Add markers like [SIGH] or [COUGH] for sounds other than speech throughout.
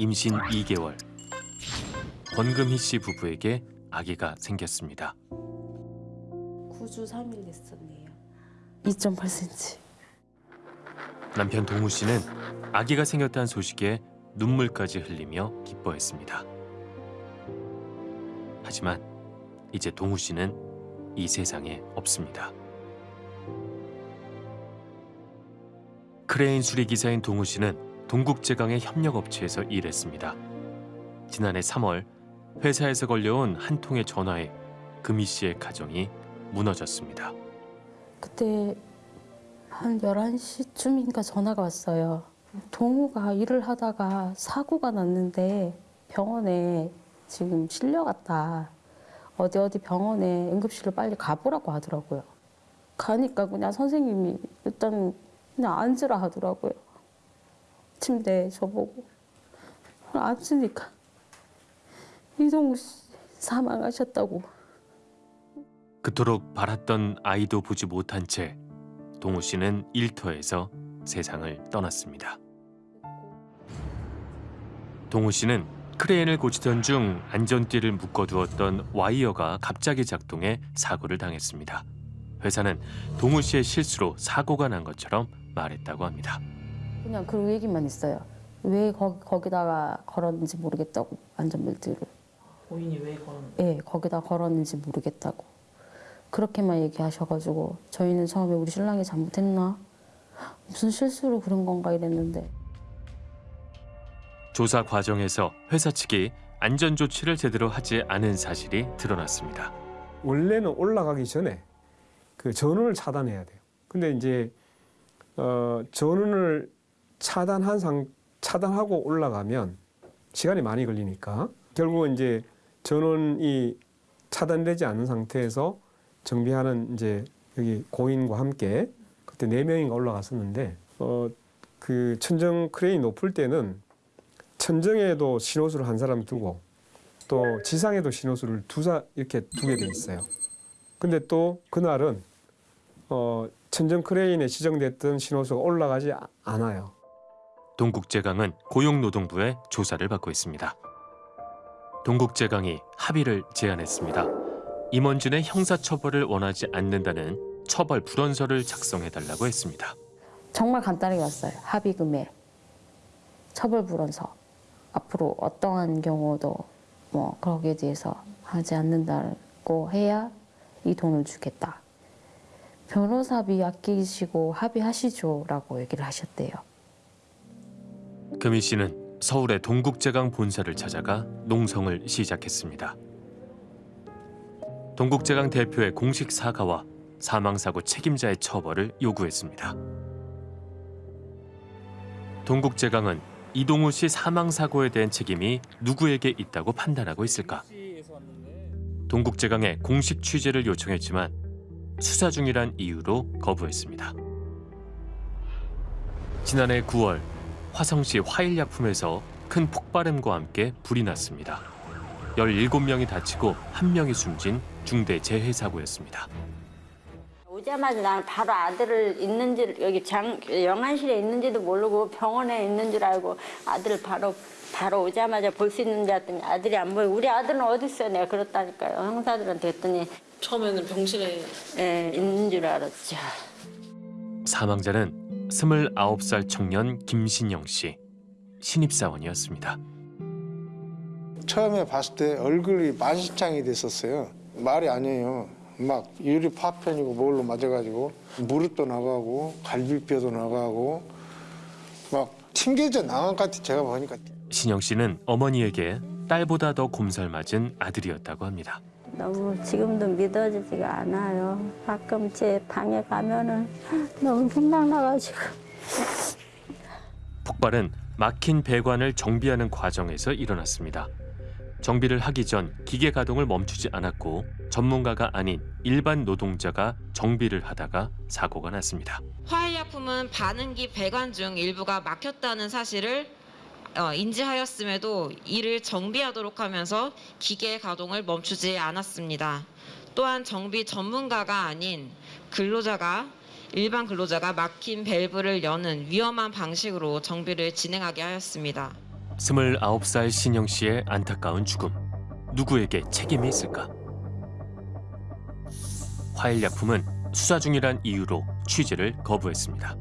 임신 2개월 권금희 씨 부부에게 아기가 생겼습니다. 9주 3일 됐었네요. 2.8cm. 남편 동우 씨는 아기가 생겼다는 소식에 눈물까지 흘리며 기뻐했습니다. 하지만 이제 동우 씨는 이 세상에 없습니다. 크레인 수리 기사인 동우 씨는 동국제강의 협력업체에서 일했습니다. 지난해 3월 회사에서 걸려온 한 통의 전화에 금희 씨의 가정이 무너졌습니다. 그때 한 11시쯤인가 전화가 왔어요. 동우가 일을 하다가 사고가 났는데 병원에 지금 실려갔다. 어디 어디 병원에 응급실로 빨리 가보라고 하더라고요. 가니까 그냥 선생님이 일단 그냥 앉으라 하더라고요. 침대에 저보고. 앉으니까 이동우 씨 사망하셨다고. 그토록 바랐던 아이도 보지 못한 채 동우 씨는 일터에서 세상을 떠났습니다. 동우 씨는 크레인을 고치던 중 안전띠를 묶어두었던 와이어가 갑자기 작동해 사고를 당했습니다. 회사는 동우 씨의 실수로 사고가 난 것처럼 말했다고 합니다. 그냥 그 얘기만 있어요. 왜 거기, 거기다가 걸었는지 모르겠다고 안전벨트를. 본인이 왜 그런 예, 거기다 걸었는지 모르겠다고. 그렇게만 얘기하셔가지고 저희는 처음에 우리 신랑이 잘못했나? 무슨 실수로 그런 건가 이랬는데 조사 과정에서 회사 측이 안전 조치를 제대로 하지 않은 사실이 드러났습니다. 원래는 올라가기 전에 그 전원을 차단해야 돼요. 근데 이제 어, 전원을 차단한 상 차단하고 올라가면 시간이 많이 걸리니까 결국은 이제 전원이 차단되지 않은 상태에서 정비하는 이제 여기 고인과 함께 그때 네 명인가 올라갔었는데 어, 그 천정 크레인 높을 때는 천정에도 신호수를 한 사람 두고 또 지상에도 신호수를 두사 이렇게 두게 돼 있어요. 근데 또 그날은 어, 천정 크레인에 지정됐던 신호수가 올라가지 아- 않아요. 동국제강은 고용노동부의 조사를 받고 있습니다. 동국제강이 합의를 제안했습니다. 임원진의 형사처벌을 원하지 않는다는 처벌 불원서를 작성해달라고 했습니다. 정말 간단하게 왔어요. 합의금에 처벌 불원서 앞으로 어떠한 경우도 뭐 거기에 대해서 하지 않는다고 해야 이 돈을 주겠다. 변호사비 아끼시고 합의하시죠 라고 얘기를 하셨대요. 금희 씨는 서울의 동국제강 본사를 찾아가 농성을 시작했습니다. 동국제강 대표의 공식 사과와 사망사고 책임자의 처벌을 요구했습니다. 동국제강은 이동우 씨 사망사고에 대한 책임이 누구에게 있다고 판단하고 있을까? 동국제강에 공식 취재를 요청했지만 수사 중이란 이유로 거부했습니다. 지난해 9월 화성시 화일약품에서 큰 폭발음과 함께 불이 났습니다. 17명이 다치고 1명이 숨진 중대 재해 사고였습니다. 오자마자 나는 바로 아들을 있는지 여기 장 영안실에 있는지도 모르고 병원에 있는 줄 알고 아들을 바로 바로 오자마자 볼 수 있는 줄 알았더니 아들이 안 보여. 우리 아들은 어디 있어? 내가 그렇다니까요. 형사들한테 했더니 처음에는 병실에 예, 있는 줄 알았죠. 사망자는 29살 청년 김신영 씨 신입사원이었습니다. 처음에 봤을 때 얼굴이 만신창이 됐었어요. 말이 아니에요. 막 유리 파편이고 뭘로 맞아가지고 무릎도 나가고 갈비뼈도 나가고 막 튕겨져 나간 것 같아 제가 보니까 신영 씨는 어머니에게 딸보다 더 곰살맞은 아들이었다고 합니다. 너무 지금도 믿어지지가 않아요. 가끔 제 방에 가면은 너무 생각나가지고. 폭발은 막힌 배관을 정비하는 과정에서 일어났습니다. 정비를 하기 전 기계 가동을 멈추지 않았고 전문가가 아닌 일반 노동자가 정비를 하다가 사고가 났습니다. 화일약품은 반응기 배관 중 일부가 막혔다는 사실을 어, 인지하였음에도 이를 정비하도록 하면서 기계 가동을 멈추지 않았습니다. 또한 정비 전문가가 아닌 근로자가 일반 근로자가 막힌 밸브를 여는 위험한 방식으로 정비를 진행하게 하였습니다. 29살 신영 씨의 안타까운 죽음. 누구에게 책임이 있을까? 화일약품은 수사 중이란 이유로 취재를 거부했습니다.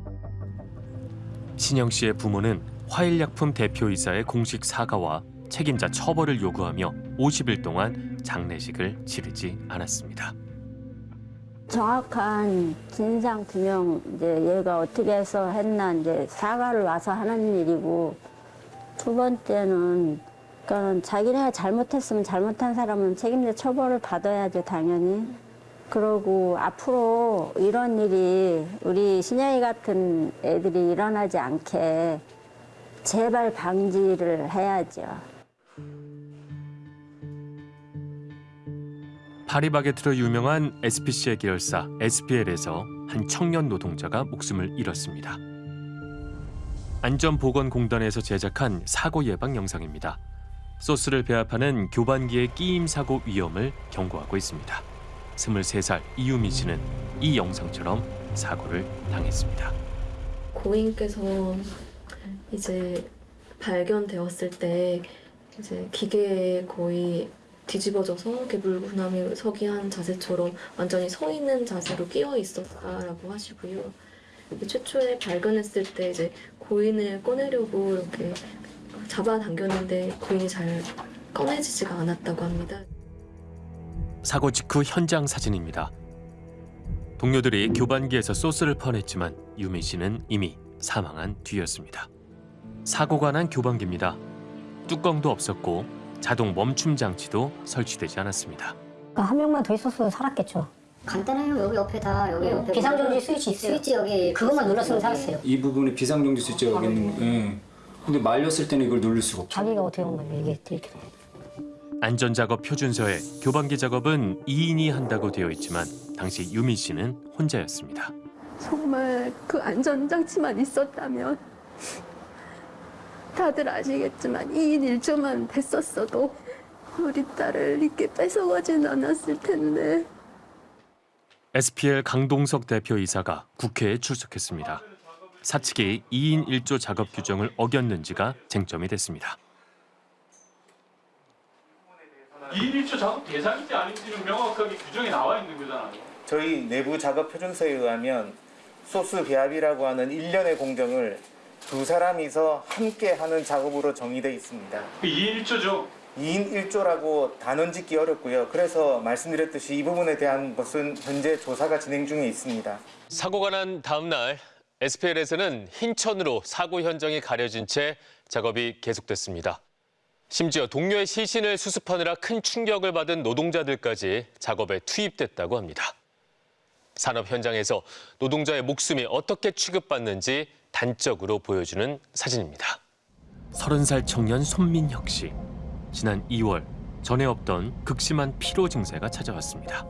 신영 씨의 부모는 화일약품 대표이사의 공식 사과와 책임자 처벌을 요구하며 50일 동안 장례식을 치르지 않았습니다. 정확한 진상 규명 이제 얘가 어떻게 해서 했나 이제 사과를 와서 하는 일이고 두 번째는 그러니까는 자기네가 잘못했으면 잘못한 사람은 책임자 처벌을 받아야죠 당연히 그러고 앞으로 이런 일이 우리 신영이 같은 애들이 일어나지 않게 제발 방지를 해야죠. 파리바게트로 유명한 SPC의 계열사 SPL에서 한 청년 노동자가 목숨을 잃었습니다. 안전보건공단에서 제작한 사고 예방 영상입니다. 소스를 배합하는 교반기의 끼임 사고 위험을 경고하고 있습니다. 23살 이유미 씨는 이 영상처럼 사고를 당했습니다. 고인께서 이제 발견되었을 때 이제 기계에 거의 뒤집어져서 개불구나미 서기 한 자세처럼 완전히 서 있는 자세로 끼어 있었다라고 하시고요. 최초에 발견했을 때 이제 고인을 꺼내려고 이렇게 잡아당겼는데 고인이 잘 꺼내지지가 않았다고 합니다. 사고 직후 현장 사진입니다. 동료들이 교반기에서 소스를 퍼냈지만 유미 씨는 이미 사망한 뒤였습니다. 사고가 난 교반기입니다. 뚜껑도 없었고 자동 멈춤 장치도 설치되지 않았습니다. 그러니까 한 명만 더 있었어도 살았겠죠. 간단해요. 여기 옆에 다 여기 옆에 비상정지 스위치 있어요. 스위치 여기 그것만 눌렀으면 살았어요. 이 부분에 비상정지 스위치가 여기 있는 거. 예. 근데 말렸을 때는 이걸 누를 수가 없죠. 자기가 어떻게 보면 이게 이렇게 안전작업 표준서에 교반기 작업은 2인이 한다고 되어 있지만 당시 유미 씨는 혼자였습니다. 정말 그 안전장치만 있었다면 다들 아시겠지만 2인 1조만 됐었어도 우리 딸을 이렇게 뺏어가진 않았을 텐데 SPL 강동석 대표이사가 국회에 출석했습니다. 사측이 2인 1조 작업 규정을 어겼는지가 쟁점이 됐습니다. 2인 1조 작업 대상인지 아닌지는 명확하게 규정이 나와 있는 거잖아요. 저희 내부 작업 표준서에 의하면 소스 배합이라고 하는 일련의 공정을 두 사람이서 함께 하는 작업으로 정의되어 있습니다. 2인 1조죠. 2인 1조라고 단언 짓기 어렵고요. 그래서 말씀드렸듯이 이 부분에 대한 것은 현재 조사가 진행 중에 있습니다. 사고가 난 다음 날 SPL에서는 흰천으로 사고 현장이 가려진 채 작업이 계속됐습니다. 심지어 동료의 시신을 수습하느라 큰 충격을 받은 노동자들까지 작업에 투입됐다고 합니다. 산업 현장에서 노동자의 목숨이 어떻게 취급받는지 단적으로 보여주는 사진입니다. 30살 청년 손민혁 씨. 지난 2월 전에 없던 극심한 피로 증세가 찾아왔습니다.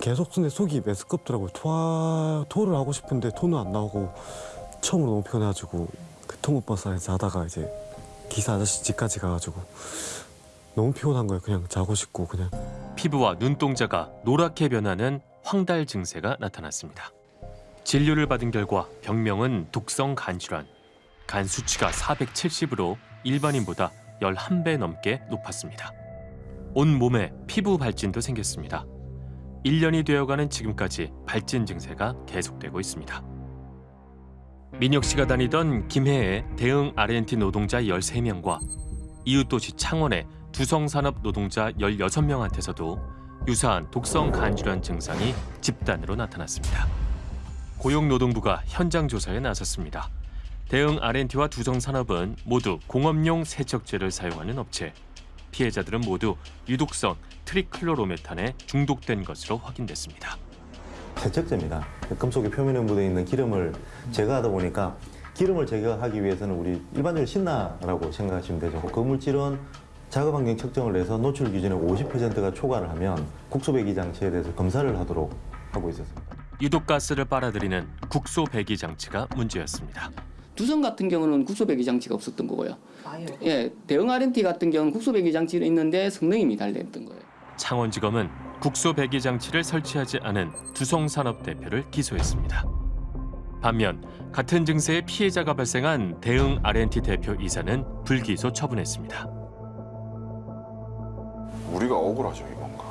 계속 근데 속이 메스껍더라고요. 토하, 토를 하고 싶은데 토는 안 나오고 처음으로 너무 피곤해가지고 그 통근버스 안에서 자다가 이제 기사 아저씨 집까지 가가지고 너무 피곤한 거예요. 그냥 자고 싶고 그냥. 피부와 눈동자가 노랗게 변하는 황달 증세가 나타났습니다. 진료를 받은 결과 병명은 독성 간질환. 간 수치가 470으로 일반인보다 11배 넘게 높았습니다. 온 몸에 피부 발진도 생겼습니다. 1년이 되어가는 지금까지 발진 증세가 계속되고 있습니다. 민혁 씨가 다니던 김해의 대응 R&T 노동자 13명과 이웃도시 창원의 두성산업 노동자 16명한테서도 유사한 독성 간질환 증상이 집단으로 나타났습니다. 고용노동부가 현장 조사에 나섰습니다. 대응 R&T와 두성산업은 모두 공업용 세척제를 사용하는 업체. 피해자들은 모두 유독성 트리클로로메탄에 중독된 것으로 확인됐습니다. 세척제입니다. 금속의 표면에 묻어 있는 기름을 제거하다 보니까 기름을 제거하기 위해서는 우리 일반적으로 신나라고 생각하시면 되죠. 그 물질은 작업 환경 측정을 해서 노출 기준의 50%가 초과를 하면 국소 배기 장치에 대해서 검사를 하도록 하고 있었습니다. 유독가스를 빨아들이는 국소 배기 장치가 문제였습니다. 두성 같은 경우는 국소 배기 장치가 없었던 거고요. 예, 대응 R&T 같은 경우는 국소 배기 장치는 있는데 성능이 미달됐던 거예요. 창원지검은 국소 배기 장치를 설치하지 않은 두성 산업 대표를 기소했습니다. 반면 같은 증세의 피해자가 발생한 대응 R&T 대표 이사는 불기소 처분했습니다. 우리가 억울하죠 이건가.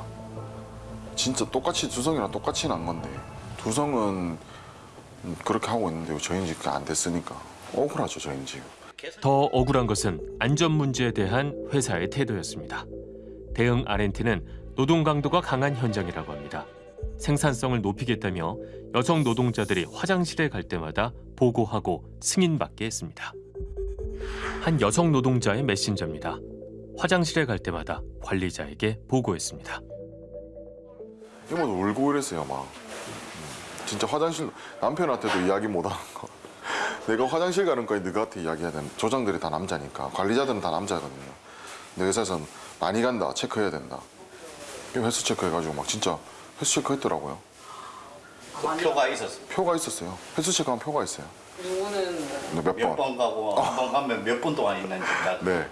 진짜 똑같이 두성이랑 똑같이 난 건데 두성은 그렇게 하고 있는데 저희는 지금 안 됐으니까 억울하죠 저희는 지금. 더 억울한 것은 안전 문제에 대한 회사의 태도였습니다. 대응 R&T는 노동 강도가 강한 현장이라고 합니다. 생산성을 높이겠다며 여성 노동자들이 화장실에 갈 때마다 보고하고 승인받게 했습니다. 한 여성 노동자의 메신저입니다. 화장실에 갈 때마다 관리자에게 보고했습니다. 이모도 울고 이랬어요 막. 음, 진짜 화장실 남편한테도 이야기 못하는 거. 내가 화장실 가는 거에 너한테 이야기해야 되는 조장들이 다 남자니까 관리자들은 다 남자거든요. 내 회사에서는 많이 간다 체크해야 된다. 이 횟수 체크해가지고 막 진짜 횟수 체크했더라고요. 표가 있었어. 표가 있었어요. 횟수 체크한 표가 있어요. 이거는 네, 몇몇 번. 번 가고 한번 가면 몇분 동안 있는지. 네.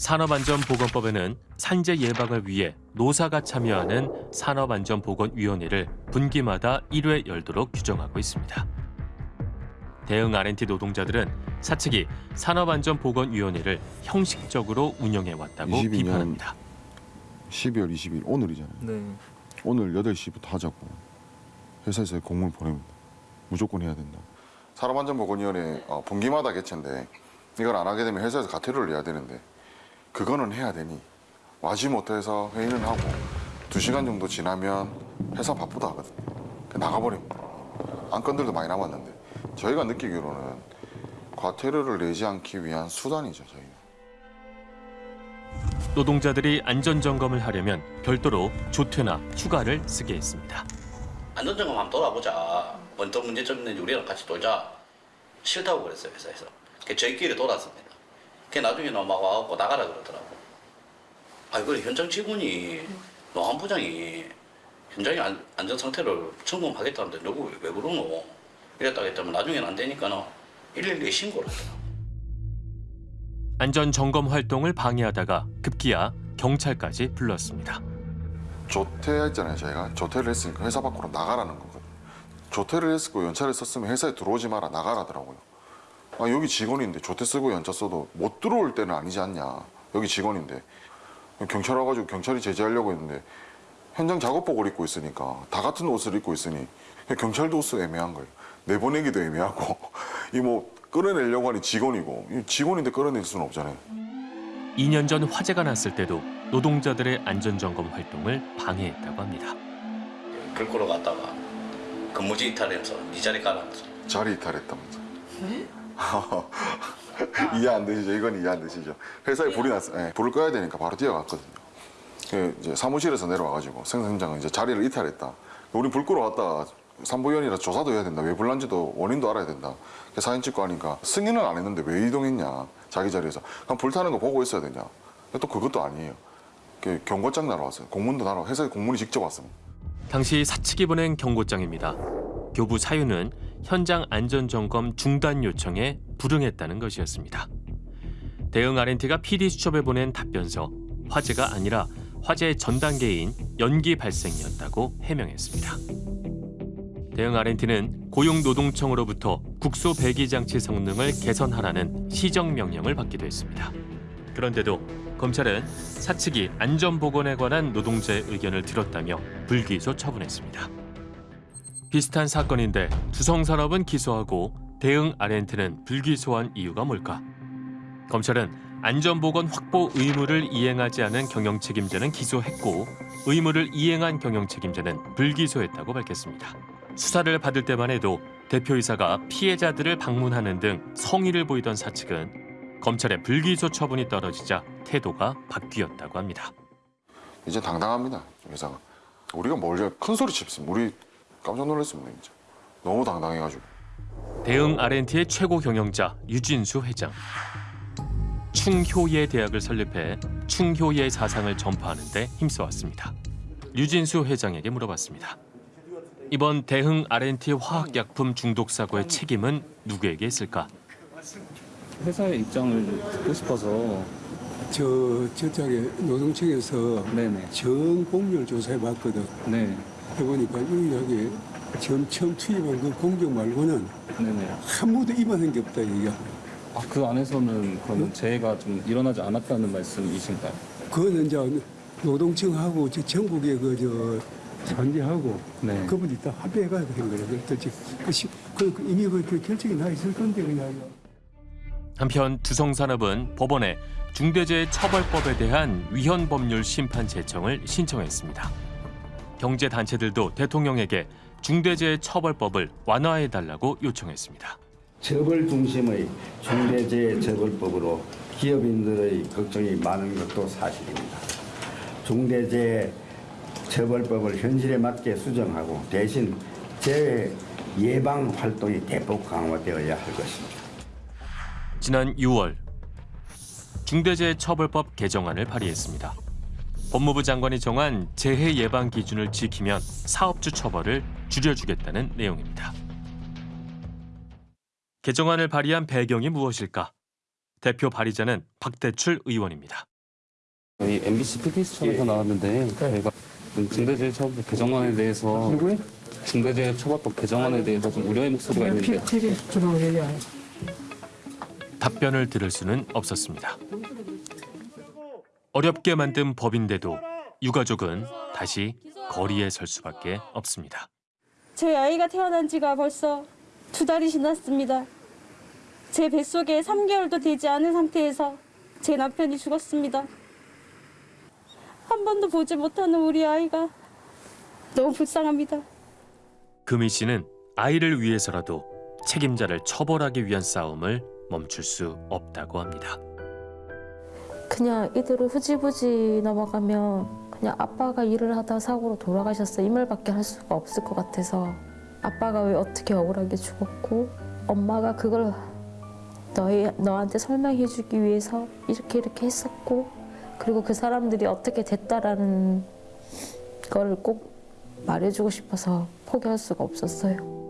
산업안전보건법에는 산재 예방을 위해 노사가 참여하는 산업안전보건위원회를 분기마다 1회 열도록 규정하고 있습니다. 대응 R&T 노동자들은 사측이 산업안전보건위원회를 형식적으로 운영해 왔다고 22년 비판합니다. 12월 20일 오늘이잖아요. 네. 오늘 8시부터 하자고 회사에서 공문 보냅니다. 무조건 해야 된다. 산업안전보건위원회 어, 분기마다 개최인데 이걸 안 하게 되면 회사에서 가태료를 내야 되는데 그거는 해야 되니 와지 못해서 회의는 하고 두 시간 정도 지나면 회사 바쁘다 하거든. 나가버립니다. 안건들도 많이 남았는데 저희가 느끼기로는 과태료를 내지 않기 위한 수단이죠 저희는. 노동자들이 안전점검을 하려면 별도로 조퇴나 휴가를 쓰게 했습니다. 안전점검 한번 돌아보자. 어떤 문제점 있는지 우리랑 같이 돌자. 싫다고 그랬어요 회사에서. 그 저희끼리 돌았습니다. 그 나중에 넘어가고 나가라 그러더라고. 아 그래 현장 직원이 노한 부장이 현장의 안, 안전 상태를 점검하겠다는데 누구 왜, 왜 그러노? 이랬다고 했더니 나중에는 안 되니까는 112에 신고를 하더라고. 안전 점검 활동을 방해하다가 급기야 경찰까지 불렀습니다. 조퇴했잖아요 저희가 조퇴를 했으니까 회사 밖으로 나가라는 거거든요 조퇴를 했고 연차를 썼으면 회사에 들어오지 마라 나가라더라고요 아 여기 직원인데 조퇴 쓰고 연차 써도 못 들어올 때는 아니지 않냐. 여기 직원인데. 경찰 와가지고 경찰이 제지하려고 했는데 현장 작업복을 입고 있으니까 다 같은 옷을 입고 있으니 경찰도 옷도 애매한 거예요. 내보내기도 애매하고. [LAUGHS] 이 뭐 끌어내려고 하니 직원이고. 이 직원인데 끌어낼 수는 없잖아요. 2년 전 화재가 났을 때도 노동자들의 안전점검 활동을 방해했다고 합니다. 글 끌어 갔다가 근무지 이탈해서 네 자리 가라면서. 자리 이탈했다면서 [LAUGHS] 이해 안 되시죠? 이건 이해 안 되시죠? 회사에 불이 났어. 요 불을 꺼야 되니까 바로 뛰어갔거든요. 그 이제 사무실에서 내려와가지고 생산장은 이제 자리를 이탈했다. 우리 불 끄러 왔다가 산부위원이라 조사도 해야 된다. 왜 불난지도 원인도 알아야 된다. 그 사진 찍고 하니까 승인은 안 했는데 왜 이동했냐. 자기 자리에서. 그럼 불타는 거 보고 있어야 되냐. 또 그것도 아니에요. 그 경고장 날아왔어요. 공문도 날아 회사에 공문이 직접 왔습니다. 당시 사측이 보낸 경고장입니다. 교부 사유는 현장 안전점검 중단 요청에 불응했다는 것이었습니다. 대응 R&T가 PD 수첩에 보낸 답변서 화재가 아니라 화재의 전 단계인 연기 발생이었다고 해명했습니다. 대응 R&T는 고용노동청으로부터 국소 배기 장치 성능을 개선하라는 시정 명령을 받기도 했습니다. 그런데도 검찰은 사측이 안전보건에 관한 노동자의 의견을 들었다며 불기소 처분했습니다. 비슷한 사건인데 두성산업은 기소하고 대응 R&T는 불기소한 이유가 뭘까? 검찰은 안전보건 확보 의무를 이행하지 않은 경영 책임자는 기소했고 의무를 이행한 경영 책임자는 불기소했다고 밝혔습니다. 수사를 받을 때만 해도 대표이사가 피해자들을 방문하는 등 성의를 보이던 사측은 검찰의 불기소 처분이 떨어지자 태도가 바뀌었다고 합니다. 이제 당당합니다 회사가. 우리가 뭘 큰 소리 칩습니다. 우리 깜짝 놀랐습니다 진짜. 너무 당당해가지고. 대응 R&T의 최고 경영자 유진수 회장. 충효예 대학을 설립해 충효예 사상을 전파하는 데 힘써왔습니다. 유진수 회장에게 물어봤습니다. 이번 대흥 R&T 화학약품 중독 사고의 책임은 누구에게 있을까? 회사의 입장을 듣고 싶어서 저 저쪽에 노동청에서 네네. 전 공률 조사해 봤거든. 네. 해보니까 유일하게 지금 처음 투입한 그 공정 말고는 아무도 입안한 게 없다 얘기야. 아, 그 안에서는 그러면 재해가 좀 일어나지 않았다는 말씀이신가요? 그거는 이제 노동청하고 저 전국의 그 저 산재하고 네. 그분이 다 합의해가지고 한 거예요. 그래서 그, 시- 그, 그 이미 그, 그 결정이 나 있을 건데 그냥. 한편 두성산업은 법원에 중대재해처벌법에 대한 위헌 법률 심판 제청을 신청했습니다. 경제 단체들도 대통령에게 중대재해 처벌법을 완화해 달라고 요청했습니다. 처벌 중심의 중대재해 처벌법으로 기업인들의 걱정이 많은 것도 사실입니다. 중대재해 처벌법을 현실에 맞게 수정하고 대신 재해 예방 활동이 대폭 강화되어야 할 것입니다. 지난 6월 중대재해처벌법 개정안을 발의했습니다. 법무부 장관이 정한 재해 예방 기준을 지키면 사업주 처벌을 줄여주겠다는 내용입니다. 개정안을 발의한 배경이 무엇일까? 대표 발의자는 박대출 의원입니다. 저희 MBC PBS처럼에서 나왔는데 저희가 중대재해처벌법 개정안에 대해서 중대재해처벌법 개정안에 대해서 좀 우려의 목소리가 있는데 답변을 들을 수는 없었습니다. 어렵게 만든 법인데도 유가족은 다시 거리에 설 수밖에 없습니다. 제 아이가 태어난 지가 벌써 두 달이 지났습니다. 제 뱃속에 3개월도 되지 않은 상태에서 제 남편이 죽었습니다. 한 번도 보지 못하는 우리 아이가 너무 불쌍합니다. 금희 씨는 아이를 위해서라도 책임자를 처벌하기 위한 싸움을 멈출 수 없다고 합니다. 그냥 이대로 흐지부지 넘어가면 그냥 아빠가 일을 하다 사고로 돌아가셨어 이 말밖에 할 수가 없을 것 같아서 아빠가 왜 어떻게 억울하게 죽었고 엄마가 그걸 너희, 너한테 설명해주기 위해서 이렇게 이렇게 했었고 그리고 그 사람들이 어떻게 됐다라는 거를 꼭 말해주고 싶어서 포기할 수가 없었어요.